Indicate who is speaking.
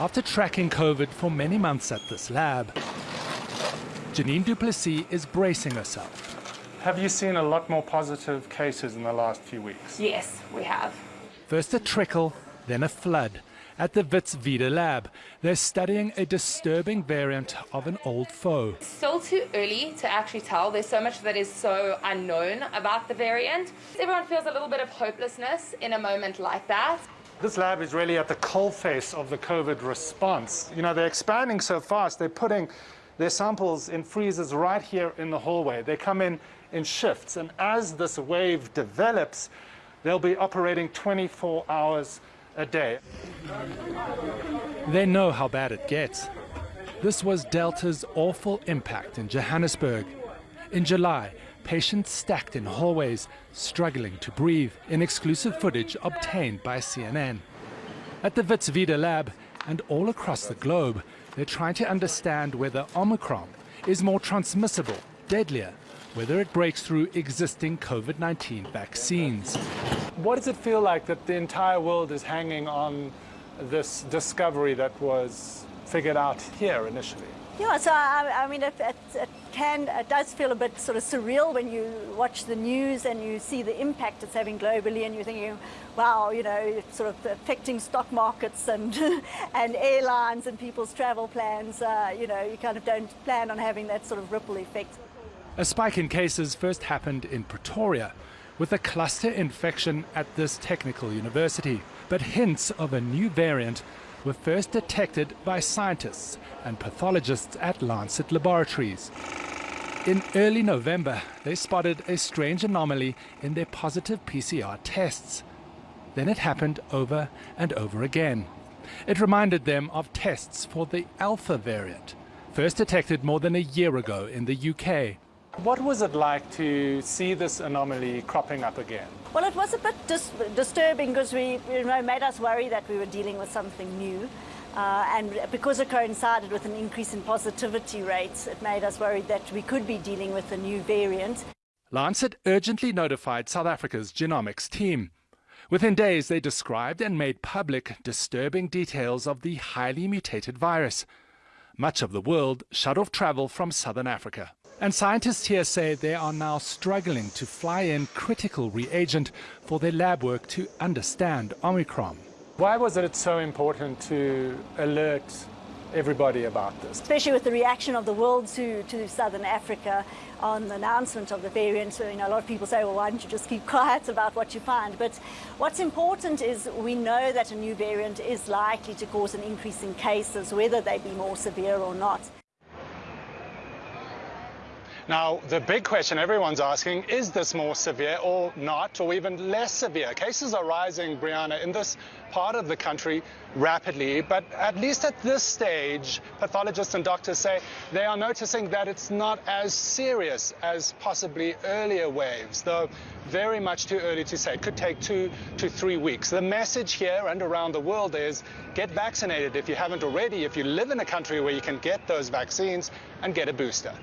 Speaker 1: after tracking COVID for many months at this lab. Janine Duplessis is bracing herself.
Speaker 2: Have you seen a lot more positive cases in the last few weeks?
Speaker 3: Yes, we have.
Speaker 1: First a trickle, then a flood. At the Wits Vida lab, they're studying a disturbing variant of an old foe.
Speaker 3: It's Still too early to actually tell. There's so much that is so unknown about the variant. Everyone feels a little bit of hopelessness in a moment like that.
Speaker 2: This lab is really at the coalface of the COVID response. You know, they're expanding so fast, they're putting their samples in freezers right here in the hallway. They come in in shifts, and as this wave develops, they'll be operating 24 hours a day.
Speaker 1: They know how bad it gets. This was Delta's awful impact in Johannesburg. In July, patients stacked in hallways, struggling to breathe, in exclusive footage obtained by CNN. At the Wits Vida lab and all across the globe, they're trying to understand whether Omicron is more transmissible, deadlier, whether it breaks through existing COVID 19 vaccines.
Speaker 2: What does it feel like that the entire world is hanging on this discovery that was figured out here initially?
Speaker 4: Yeah, so I, I mean, it, it, it, can, it does feel a bit sort of surreal when you watch the news and you see the impact it's having globally, and you're thinking, wow, you know, it's sort of affecting stock markets and and airlines and people's travel plans. Uh, you know, you kind of don't plan on having that sort of ripple effect.
Speaker 1: A spike in cases first happened in Pretoria, with a cluster infection at this technical university. But hints of a new variant were first detected by scientists and pathologists at Lancet Laboratories. In early November, they spotted a strange anomaly in their positive PCR tests. Then it happened over and over again. It reminded them of tests for the Alpha variant, first detected more than a year ago in the UK.
Speaker 2: What was it like to see this anomaly cropping up again?
Speaker 4: Well, it was a bit dis disturbing because we, you know, made us worry that we were dealing with something new. Uh, and because it coincided with an increase in positivity rates, it made us worried that we could be dealing with a new variant.
Speaker 1: Lancet urgently notified South Africa's genomics team. Within days, they described and made public disturbing details of the highly mutated virus. Much of the world shut off travel from southern Africa. And scientists here say they are now struggling to fly in critical reagent for their lab work to understand Omicron.
Speaker 2: Why was it so important to alert everybody about this?
Speaker 4: Especially with the reaction of the world to, to Southern Africa on the announcement of the variant. So, you know, a lot of people say, well, why don't you just keep quiet about what you find? But what's important is we know that a new variant is likely to cause an increase in cases, whether they be more severe or not.
Speaker 2: Now, the big question everyone's asking, is this more severe or not, or even less severe? Cases are rising, Brianna, in this part of the country rapidly, but at least at this stage, pathologists and doctors say they are noticing that it's not as serious as possibly earlier waves, though very much too early to say. It could take two to three weeks. The message here and around the world is get vaccinated if you haven't already, if you live in a country where you can get those vaccines, and get a booster.